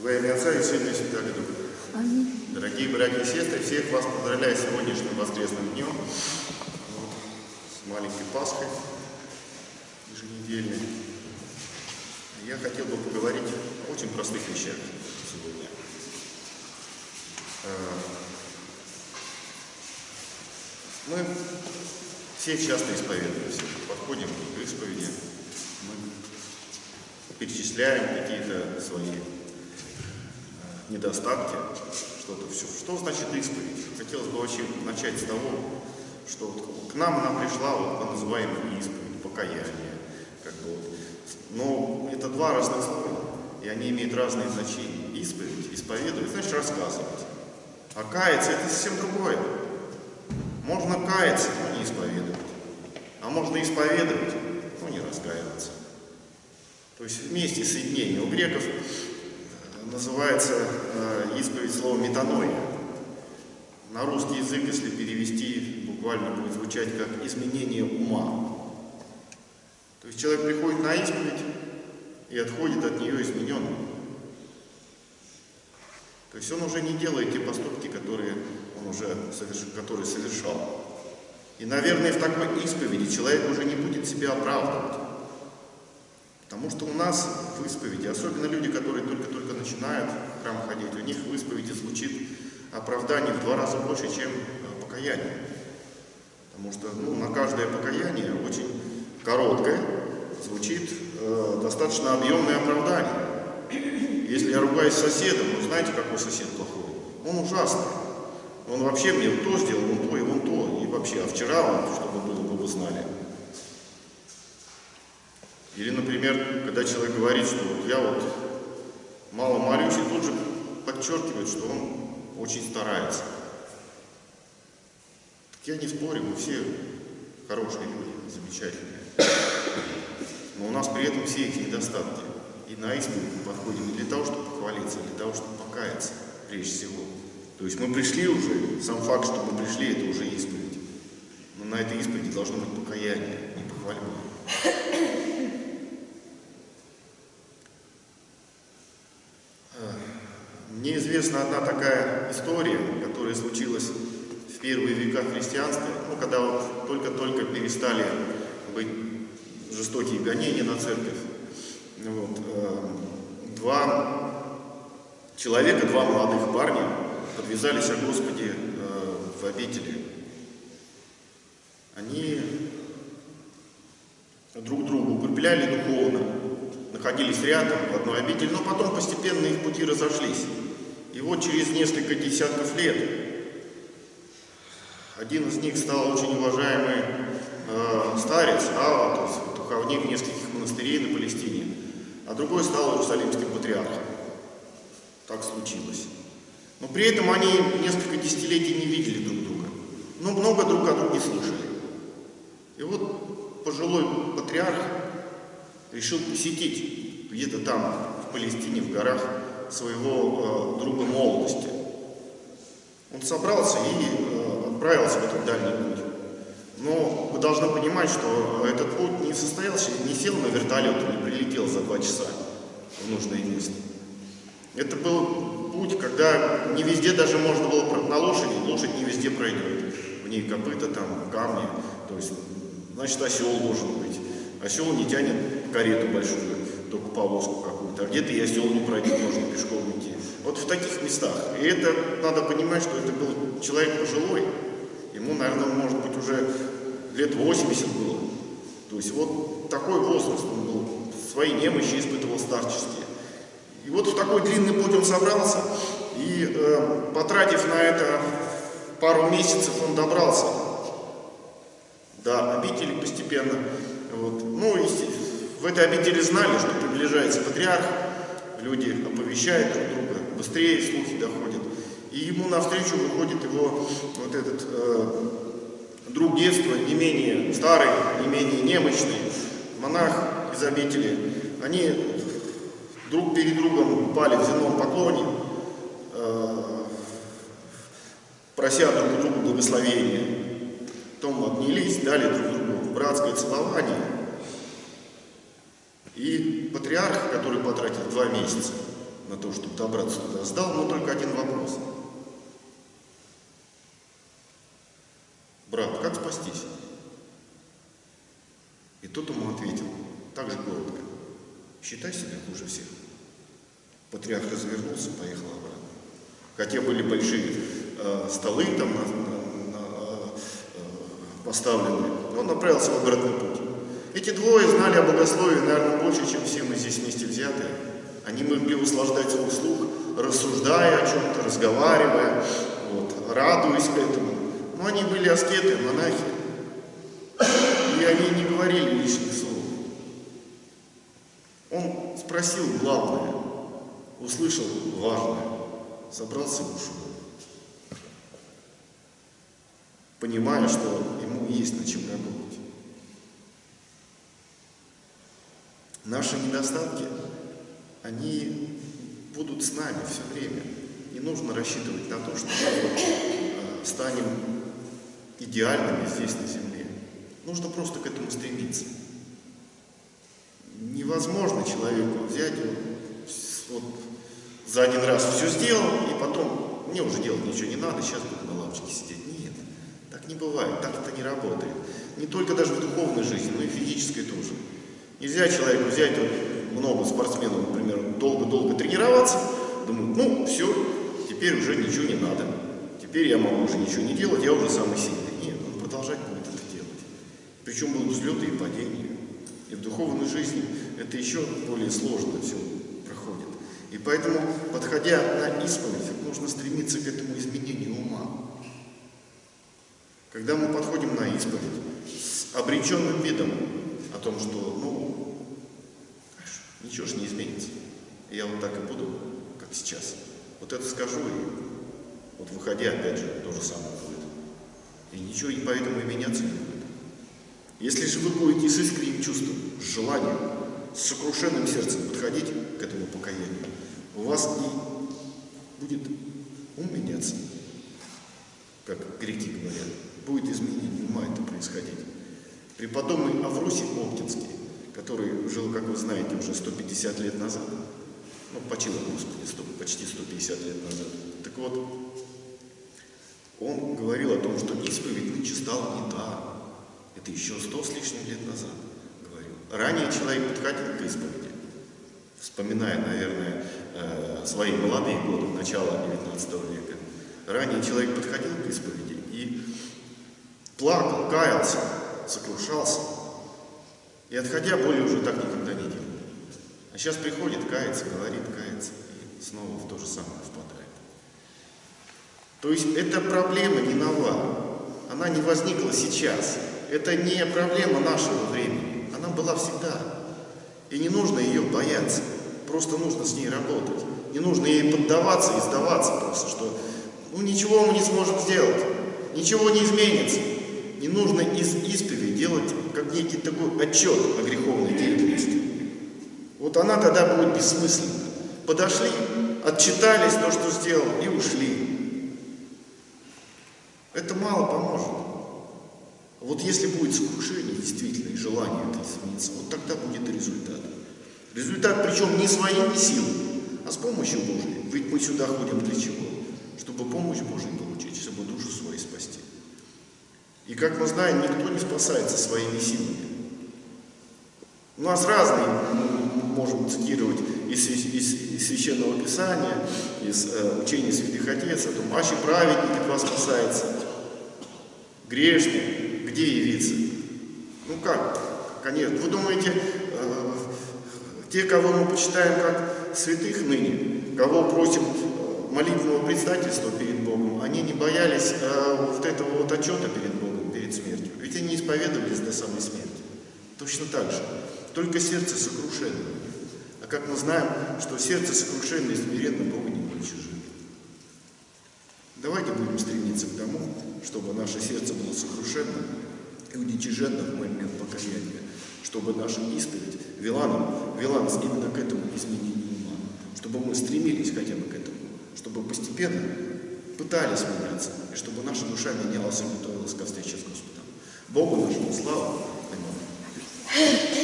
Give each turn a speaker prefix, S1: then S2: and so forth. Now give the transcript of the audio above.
S1: Во имя Отца и Сына и Святого Духа.
S2: Аминь.
S1: Дорогие братья и сестры, всех вас поздравляю с сегодняшним воскресным днем, вот, с маленькой Пасхой еженедельной. Я хотел бы поговорить о очень простых вещах сегодня. Э, Мы все часто исповедуемся, подходим к исповеди, мы перечисляем какие-то свои недостатки, что-то все. Что значит исповедь? Хотелось бы вообще начать с того, что вот к нам она пришла, вот по называемой исповедь, покаяние. Как бы вот. Но это два разных слова, и они имеют разные значения. Исповедь, исповедовать, значит рассказывать. А каяться это совсем другое. Можно каяться, но не исповедовать. А можно исповедовать, но не раскаиваться. То есть вместе соединение. У греков называется э, исповедь слова метаноя. На русский язык, если перевести, буквально будет звучать как изменение ума. То есть человек приходит на исповедь и отходит от нее измененным. То есть он уже не делает те поступки, которые он уже соверш... которые совершал. И, наверное, в такой исповеди человек уже не будет себя оправдывать. Потому что у нас в исповеди, особенно люди, которые только-только начинают в храм ходить, у них в исповеди звучит оправдание в два раза больше, чем э, покаяние. Потому что ну, на каждое покаяние очень короткое звучит э, достаточно объемное оправдание. Если я ругаюсь с соседом, вы знаете, какой сосед плохой? Он ужасный. Он вообще мне то сделал, вон то и вон то. И вообще, а вчера, чтобы было бы, вы знали. Или, например, когда человек говорит, что вот я вот мало молюсь, и тут же подчеркивает, что он очень старается. Так я не спорю, мы все хорошие люди, замечательные. Но у нас при этом все эти недостатки. И на исповедь мы подходим не для того, чтобы похвалиться, а для того, чтобы покаяться, прежде всего. То есть мы пришли уже, сам факт, что мы пришли, это уже исповедь. Но на этой исповеди должно быть покаяние, не похвальба. Мне известна одна такая история, которая случилась в первые века христианства, ну, когда вот только-только перестали быть жестокие гонения на церковь. Вот. Два человека, два молодых парня подвязались о Господе в обители. Они друг друга укрепляли духовно, находились рядом в одной обители, но потом постепенно их пути разошлись. И вот через несколько десятков лет один из них стал очень уважаемый э, старец, Ава, то есть духовник нескольких монастырей на Палестине, а другой стал Иерусалимским патриархом. Так случилось. Но при этом они несколько десятилетий не видели друг друга, но много друг о друге слышали. И вот пожилой патриарх решил посетить где-то там, в Палестине, в горах, своего э, друга молодости. Он собрался и э, отправился в этот дальний путь. Но вы должны понимать, что этот путь не состоялся, не сел на вертолет и не прилетел за два часа в нужное место. Это был путь, когда не везде даже можно было на лошади, лошадь не везде пройдет. В ней копыта, там, камни. То есть, значит, осел должен быть. Осел не тянет карету большую, только повозку какую-то. А где-то и осел не пройдет, можно пешком идти. Вот в таких местах. И это надо понимать, что это был человек пожилой. Ему, наверное, может быть, уже лет 80 было. То есть вот такой возраст он был, свои немощи испытывал старческие. И вот в такой длинный путь он собрался, и э, потратив на это пару месяцев, он добрался до обители постепенно. Вот. Ну, и в этой обители знали, что приближается патриарх, люди оповещают друг друга, быстрее слухи доходят. И ему навстречу выходит его вот этот э, друг детства, не менее старый, не менее немощный, монах из обители. Они друг перед другом упали в земном поклоне, э, прося друг у друга благословения. Потом обнялись, дали друг другу братское целование. И патриарх, который потратил два месяца на то, чтобы добраться туда, задал ему только один вопрос. Брат, как спастись? И тот ему ответил, так же коротко, считай себя хуже всех. Патриарх развернулся, поехал обратно. Хотя были большие э, столы там на, на, на, э, поставлены, он направился в обратный путь. Эти двое знали о богословии, наверное, больше, чем все мы здесь вместе взятые. Они могли услаждать свой слух, рассуждая о чем-то, разговаривая, вот, радуясь этому. Но они были аскеты, монахи. И они не говорили лишних слов. Он спросил главное, услышал важное, собрался и ушел. Понимая, что ему есть над чем работать. Наши недостатки, они будут с нами все время. Не нужно рассчитывать на то, что мы э, станем идеальными здесь на земле. Нужно просто к этому стремиться. Невозможно человеку взять вот, за один раз все сделал, и потом мне уже делать ничего не надо, сейчас буду на лавочке сидеть. Нет, так не бывает, так это не работает. Не только даже в духовной жизни, но и в физической тоже. Нельзя человеку взять вот, много спортсменов, например, долго-долго тренироваться, думают, ну, все, теперь уже ничего не надо. Теперь я могу уже ничего не делать, я уже самый сильный. Нет, он продолжать будет это делать. Причем будут взлеты и падения. И в духовной жизни это еще более сложно все проходит. И поэтому, подходя на исповедь, нужно стремиться к этому изменению ума. Когда мы подходим на исповедь с обреченным видом о том, что, ну, ничего же не изменится. Я вот так и буду, как сейчас. Вот это скажу, и вот выходя, опять же, то же самое будет. И ничего и поэтому и меняться не будет. Если же вы будете с искренним чувством, с желанием, с сокрушенным сердцем подходить к этому покаянию, у вас и будет ум меняться, как греки говорят, будет изменение ума это происходить. Преподобный Авросий Оптинский, который жил, как вы знаете, уже 150 лет назад, ну, почил, Господи, 100, почти 150 лет назад. Так вот, он говорил о том, что исповедь нынче стала не та. Это еще сто с лишним лет назад говорил. Ранее человек подходил к исповеди, вспоминая, наверное, э, свои молодые годы, начала 19 века. Ранее человек подходил к исповеди и плакал, каялся, сокрушался. И отходя, более уже так никогда не делал. А сейчас приходит, кается, говорит, кается, и снова в то же самое впадает. То есть эта проблема не нова, она не возникла сейчас. Это не проблема нашего времени, она была всегда. И не нужно ее бояться, просто нужно с ней работать. Не нужно ей поддаваться и сдаваться просто, что ну ничего мы не сможем сделать, ничего не изменится. Не нужно из исповеди делать как некий такой отчет о греховной деятельности. Вот она тогда будет бессмысленна. Подошли, отчитались то, что сделал, и ушли. Это мало поможет. Вот если будет сокрушение действительно и желание это измениться, вот тогда будет результат. Результат причем не своими силами, а с помощью Божьей. Ведь мы сюда ходим для чего? Чтобы помощь Божию получить, чтобы душу свою спасти. И как мы знаем, никто не спасается своими силами. У нас разные, мы можем цитировать из, из, из Священного Писания, из э, учения святых отец, о том, аще праведник от вас спасается, грешник, где явиться? Ну как? Конечно. Вы думаете, э, те, кого мы почитаем как святых ныне, кого просим э, молитвенного предстательства перед Богом, они не боялись э, вот этого вот отчета перед Богом, перед смертью. Ведь они исповедовались до самой смерти. Точно так же. Только сердце сокрушенное. А как мы знаем, что сердце сокрушенное и смиренно Бога не уничижит. Давайте будем стремиться к тому, чтобы наше сердце было сокрушенным и уничиженно в момент покаяния, чтобы наша исповедь вела, нам, вела нас именно к этому изменению ума, чтобы мы стремились хотя бы к этому, чтобы постепенно пытались меняться, и чтобы наша душа менялась и готовилась ко встрече с Господом. Богу нашему славу. Аминь.